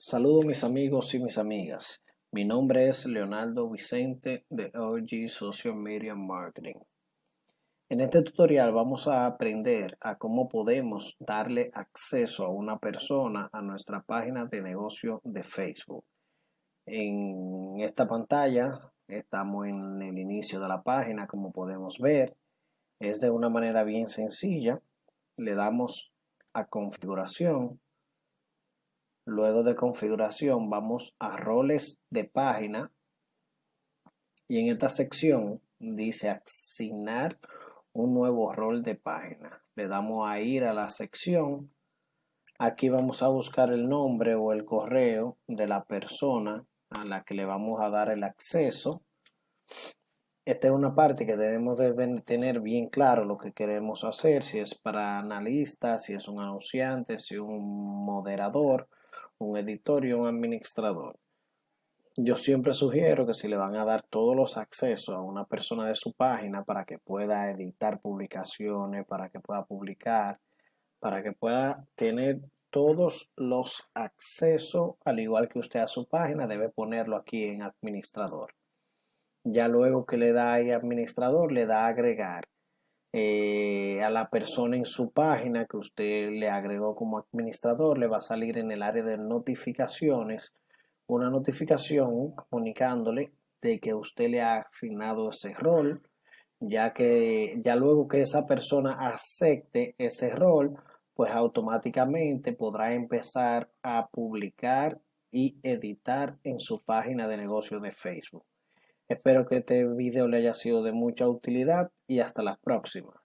Saludos mis amigos y mis amigas. Mi nombre es Leonardo Vicente de OG Social Media Marketing. En este tutorial vamos a aprender a cómo podemos darle acceso a una persona a nuestra página de negocio de Facebook. En esta pantalla estamos en el inicio de la página como podemos ver. Es de una manera bien sencilla. Le damos a configuración Luego de configuración vamos a roles de página y en esta sección dice asignar un nuevo rol de página. Le damos a ir a la sección. Aquí vamos a buscar el nombre o el correo de la persona a la que le vamos a dar el acceso. Esta es una parte que debemos de tener bien claro lo que queremos hacer, si es para analistas, si es un anunciante, si es un moderador un editor y un administrador. Yo siempre sugiero que si le van a dar todos los accesos a una persona de su página para que pueda editar publicaciones, para que pueda publicar, para que pueda tener todos los accesos, al igual que usted a su página, debe ponerlo aquí en administrador. Ya luego que le da ahí administrador, le da agregar. Eh, a la persona en su página que usted le agregó como administrador, le va a salir en el área de notificaciones una notificación comunicándole de que usted le ha asignado ese rol, ya que ya luego que esa persona acepte ese rol, pues automáticamente podrá empezar a publicar y editar en su página de negocio de Facebook. Espero que este video le haya sido de mucha utilidad y hasta la próxima.